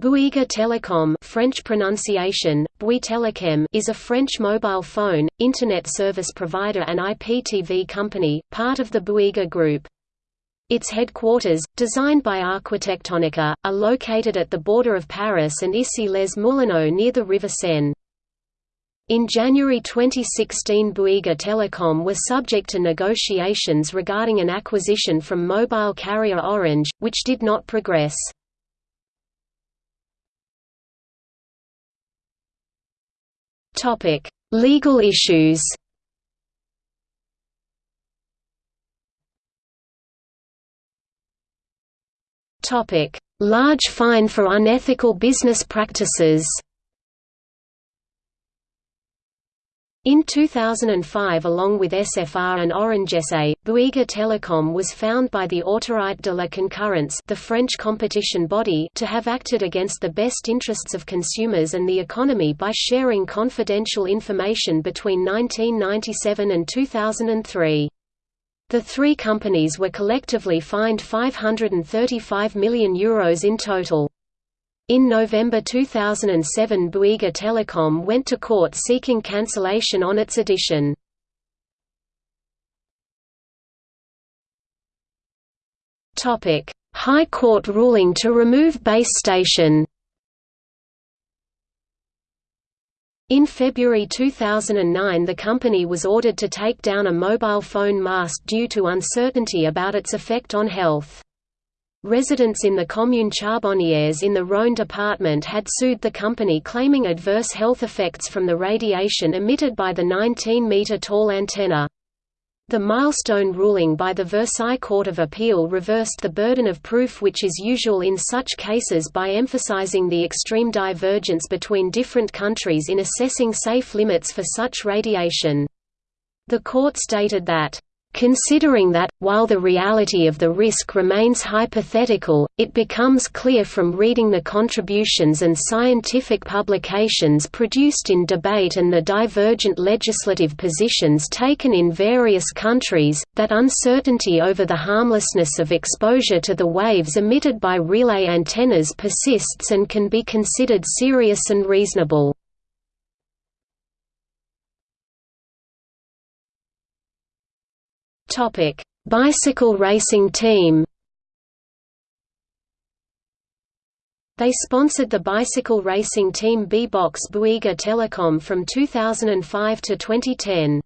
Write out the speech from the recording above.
Bouygues Telecom French pronunciation, Telecom is a French mobile phone, Internet service provider and IPTV company, part of the Bouygues Group. Its headquarters, designed by Arquitectonica, are located at the border of Paris and Issy-les-Moulineaux near the River Seine. In January 2016 Bouygues Telecom was subject to negotiations regarding an acquisition from mobile carrier Orange, which did not progress. Topic: Legal issues. Topic: Large fine for unethical business practices. In 2005 along with SFR and Orange SA, Bouygues Telecom was found by the Autorité de la Concurrence the French competition body to have acted against the best interests of consumers and the economy by sharing confidential information between 1997 and 2003. The three companies were collectively fined €535 million Euros in total. In November 2007 Bouygues Telecom went to court seeking cancellation on its addition. High Court ruling to remove base station In February 2009 the company was ordered to take down a mobile phone mast due to uncertainty about its effect on health. Residents in the commune Charbonnières in the Rhône department had sued the company claiming adverse health effects from the radiation emitted by the 19-metre-tall antenna. The milestone ruling by the Versailles Court of Appeal reversed the burden of proof which is usual in such cases by emphasizing the extreme divergence between different countries in assessing safe limits for such radiation. The court stated that Considering that, while the reality of the risk remains hypothetical, it becomes clear from reading the contributions and scientific publications produced in debate and the divergent legislative positions taken in various countries, that uncertainty over the harmlessness of exposure to the waves emitted by relay antennas persists and can be considered serious and reasonable. Topic: Bicycle racing team. They sponsored the bicycle racing team B-Box Bouygues Telecom from 2005 to 2010.